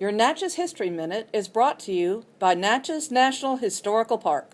Your Natchez History Minute is brought to you by Natchez National Historical Park.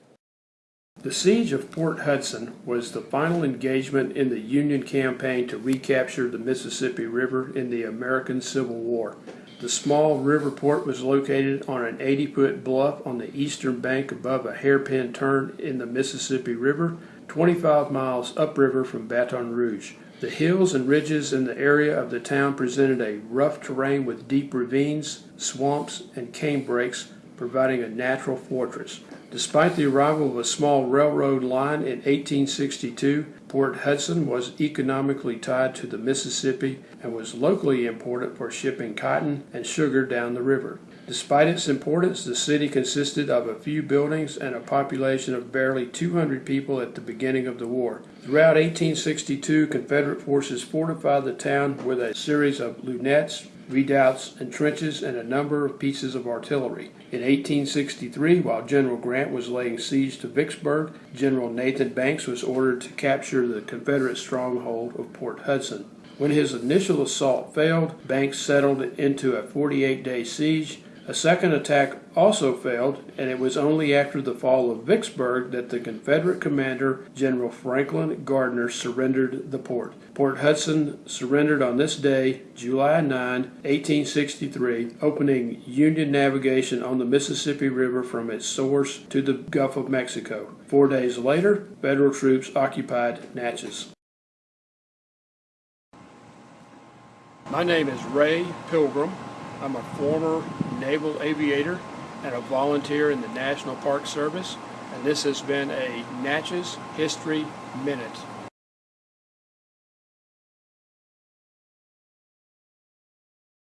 The siege of Port Hudson was the final engagement in the Union campaign to recapture the Mississippi River in the American Civil War. The small river port was located on an 80 foot bluff on the eastern bank above a hairpin turn in the Mississippi River, 25 miles upriver from Baton Rouge. The hills and ridges in the area of the town presented a rough terrain with deep ravines, swamps, and canebrakes, providing a natural fortress. Despite the arrival of a small railroad line in 1862, Port Hudson was economically tied to the Mississippi and was locally important for shipping cotton and sugar down the river. Despite its importance, the city consisted of a few buildings and a population of barely 200 people at the beginning of the war. Throughout 1862, Confederate forces fortified the town with a series of lunettes, redoubts, and trenches, and a number of pieces of artillery. In 1863, while General Grant was laying siege to Vicksburg, General Nathan Banks was ordered to capture the Confederate stronghold of Port Hudson. When his initial assault failed, Banks settled into a 48 day siege a second attack also failed, and it was only after the fall of Vicksburg that the Confederate commander, General Franklin Gardner, surrendered the port. Port Hudson surrendered on this day, July 9, 1863, opening Union navigation on the Mississippi River from its source to the Gulf of Mexico. Four days later, Federal troops occupied Natchez. My name is Ray Pilgrim. I'm a former naval aviator and a volunteer in the National Park Service, and this has been a Natchez History Minute.